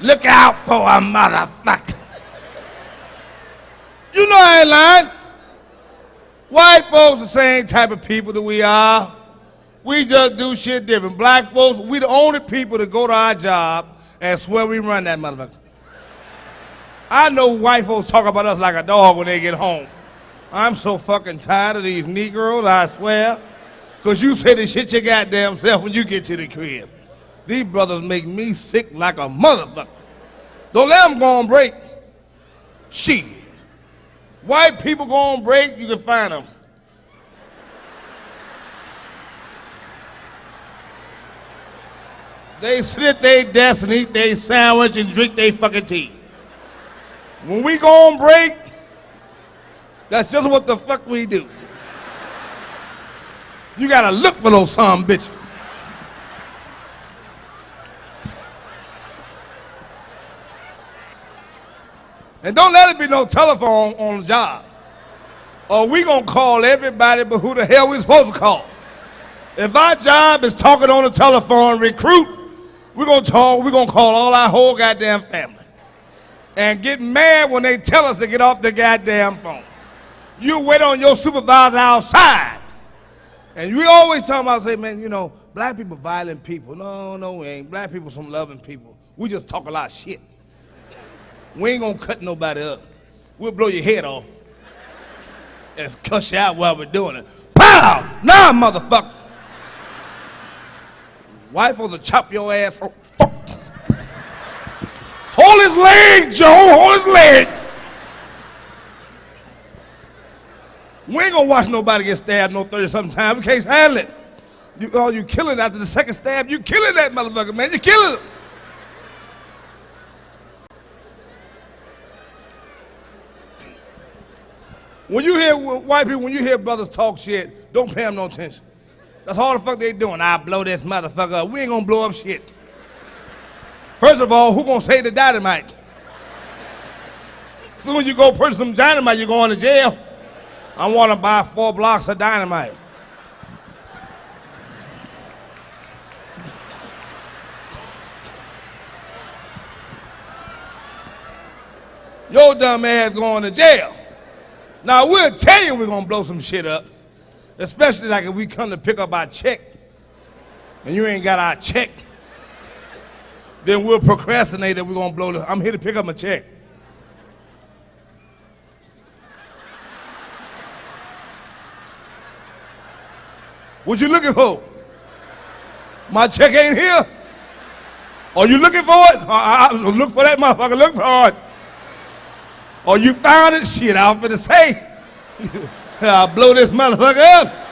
Look out for a motherfucker. You know I ain't lying. White folks the same type of people that we are. We just do shit different. Black folks, we the only people that go to our job and swear we run that motherfucker. I know white folks talk about us like a dog when they get home. I'm so fucking tired of these Negroes, I swear. Cause you say the shit your goddamn self when you get to the crib. These brothers make me sick like a motherfucker. Don't let them go on break. Shit. White people go on break, you can find them. They sit at their desk and eat their sandwich and drink their fucking tea. When we go on break, that's just what the fuck we do. You gotta look for those some bitches. And don't let it be no telephone on the job. Or we gonna call everybody but who the hell we supposed to call. If our job is talking on the telephone, recruit, we're gonna talk, we're gonna call all our whole goddamn family. And get mad when they tell us to get off the goddamn phone. You wait on your supervisor outside. And we always talk about, say, man, you know, black people violent people. No, no, we ain't. Black people some loving people. We just talk a lot of shit. We ain't gonna cut nobody up. We'll blow your head off and cuss you out while we're doing it. Pow! Nah, motherfucker. Wife will chop your ass off. Fuck. Hold his leg, Joe. Hold his leg. We ain't gonna watch nobody get stabbed no 30 something time. We can't handle it. You, oh, you killing after the second stab. You killing that motherfucker, man. You killing him. When you hear white people, when you hear brothers talk shit, don't pay them no attention. That's all the fuck they doing. I blow this motherfucker up. We ain't gonna blow up shit. First of all, who gonna say the dynamite? Soon you go purchase some dynamite, you're going to jail. I want to buy four blocks of dynamite. Your dumb ass going to jail. Now we'll tell you we're gonna blow some shit up, especially like if we come to pick up our check and you ain't got our check. Then we'll procrastinate that we're gonna blow the. I'm here to pick up my check. What you looking for? My check ain't here. Are you looking for it? I, I, look for that motherfucker. Look for it. Or you found it? Shit, I was finna say. I'll blow this motherfucker up.